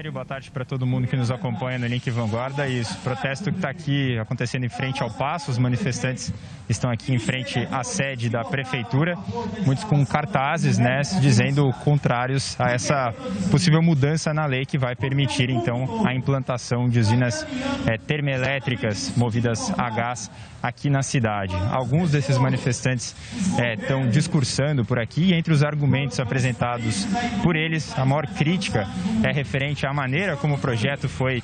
Rogério, boa tarde para todo mundo que nos acompanha no Link Vanguarda. Isso, protesto que está aqui acontecendo em frente ao Passo, os manifestantes estão aqui em frente à sede da Prefeitura, muitos com cartazes, né, dizendo contrários a essa possível mudança na lei que vai permitir, então, a implantação de usinas é, termoelétricas movidas a gás aqui na cidade. Alguns desses manifestantes estão é, discursando por aqui e entre os argumentos apresentados por eles, a maior crítica é referente à maneira como o projeto foi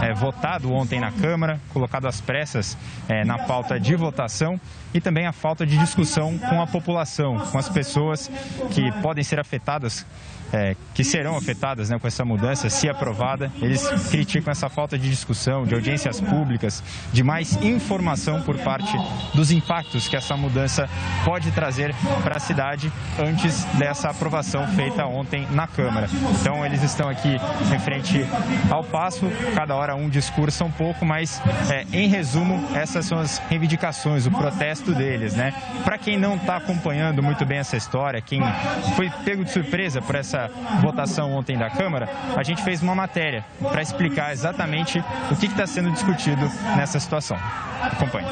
é, votado ontem na Câmara, colocado às pressas é, na pauta de votação e também a falta de discussão com a população, com as pessoas que podem ser afetadas é, que serão afetadas né, com essa mudança, se aprovada. Eles criticam essa falta de discussão, de audiências públicas, de mais informação por parte dos impactos que essa mudança pode trazer para a cidade antes dessa aprovação feita ontem na Câmara. Então, eles estão aqui em frente ao passo, cada hora um discurso um pouco, mas é, em resumo, essas são as reivindicações, o protesto deles. Né? Para quem não está acompanhando muito bem essa história, quem foi pego de surpresa por essa votação ontem da Câmara, a gente fez uma matéria para explicar exatamente o que está sendo discutido nessa situação. Acompanhe.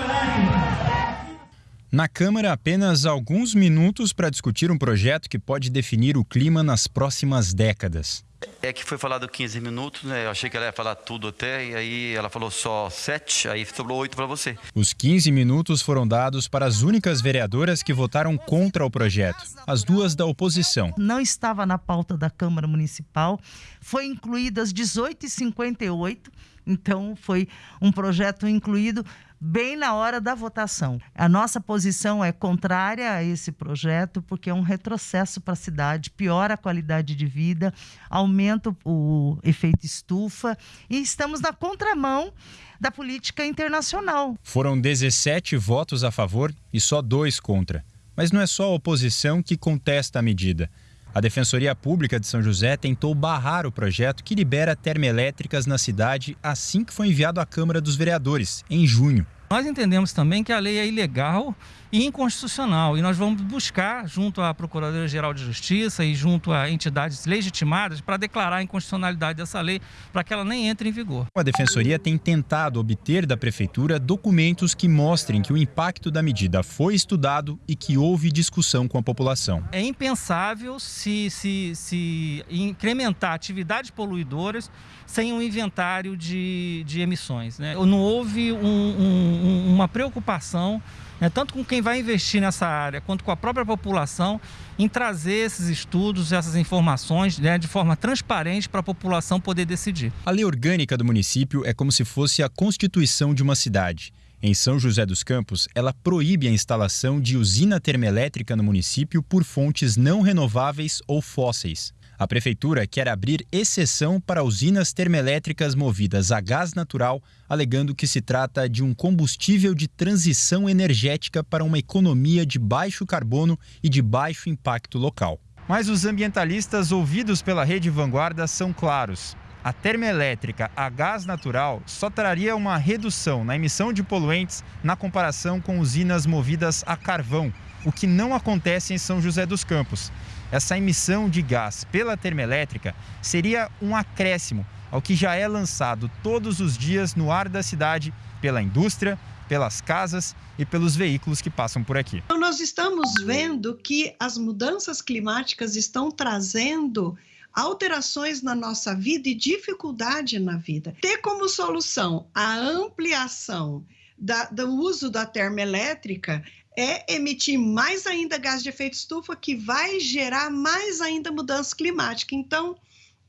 Na Câmara, apenas alguns minutos para discutir um projeto que pode definir o clima nas próximas décadas. É que foi falado 15 minutos, né? Eu achei que ela ia falar tudo até, e aí ela falou só 7, aí sobrou 8 para você. Os 15 minutos foram dados para as únicas vereadoras que votaram contra o projeto, as duas da oposição. Não estava na pauta da Câmara Municipal, foi incluído às 18h58, então foi um projeto incluído bem na hora da votação. A nossa posição é contrária a esse projeto, porque é um retrocesso para a cidade, piora a qualidade de vida, aumenta o efeito estufa e estamos na contramão da política internacional. Foram 17 votos a favor e só dois contra. Mas não é só a oposição que contesta a medida. A Defensoria Pública de São José tentou barrar o projeto que libera termoelétricas na cidade assim que foi enviado à Câmara dos Vereadores, em junho. Nós entendemos também que a lei é ilegal e inconstitucional e nós vamos buscar, junto à Procuradoria-Geral de Justiça e junto a entidades legitimadas, para declarar a inconstitucionalidade dessa lei para que ela nem entre em vigor. A Defensoria tem tentado obter da Prefeitura documentos que mostrem que o impacto da medida foi estudado e que houve discussão com a população. É impensável se, se, se incrementar atividades poluidoras sem um inventário de, de emissões. Né? Não houve um, um, uma preocupação, né, tanto com quem vai investir nessa área, quanto com a própria população, em trazer esses estudos, essas informações né, de forma transparente para a população poder decidir. A lei orgânica do município é como se fosse a constituição de uma cidade. Em São José dos Campos, ela proíbe a instalação de usina termoelétrica no município por fontes não renováveis ou fósseis. A prefeitura quer abrir exceção para usinas termoelétricas movidas a gás natural, alegando que se trata de um combustível de transição energética para uma economia de baixo carbono e de baixo impacto local. Mas os ambientalistas ouvidos pela Rede Vanguarda são claros. A termoelétrica a gás natural só traria uma redução na emissão de poluentes na comparação com usinas movidas a carvão, o que não acontece em São José dos Campos essa emissão de gás pela termoelétrica seria um acréscimo ao que já é lançado todos os dias no ar da cidade pela indústria, pelas casas e pelos veículos que passam por aqui. Então, nós estamos vendo que as mudanças climáticas estão trazendo alterações na nossa vida e dificuldade na vida. Ter como solução a ampliação da, do uso da termoelétrica é emitir mais ainda gás de efeito estufa, que vai gerar mais ainda mudança climática. Então,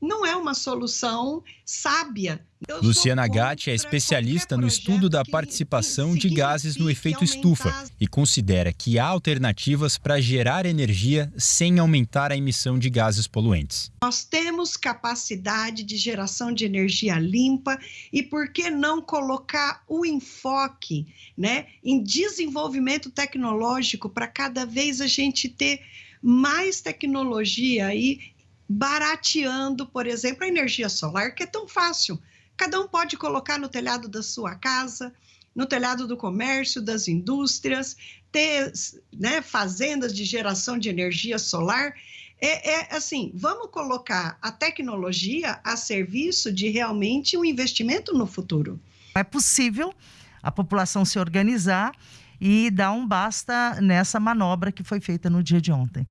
não é uma solução sábia. Eu Luciana Gatti é especialista no estudo da participação de gases no efeito estufa e considera que há alternativas para gerar energia sem aumentar a emissão de gases poluentes. Nós temos capacidade de geração de energia limpa e por que não colocar o enfoque né, em desenvolvimento tecnológico para cada vez a gente ter mais tecnologia e barateando, por exemplo, a energia solar, que é tão fácil. Cada um pode colocar no telhado da sua casa, no telhado do comércio, das indústrias, ter né, fazendas de geração de energia solar. É, é assim, vamos colocar a tecnologia a serviço de realmente um investimento no futuro. É possível a população se organizar e dar um basta nessa manobra que foi feita no dia de ontem.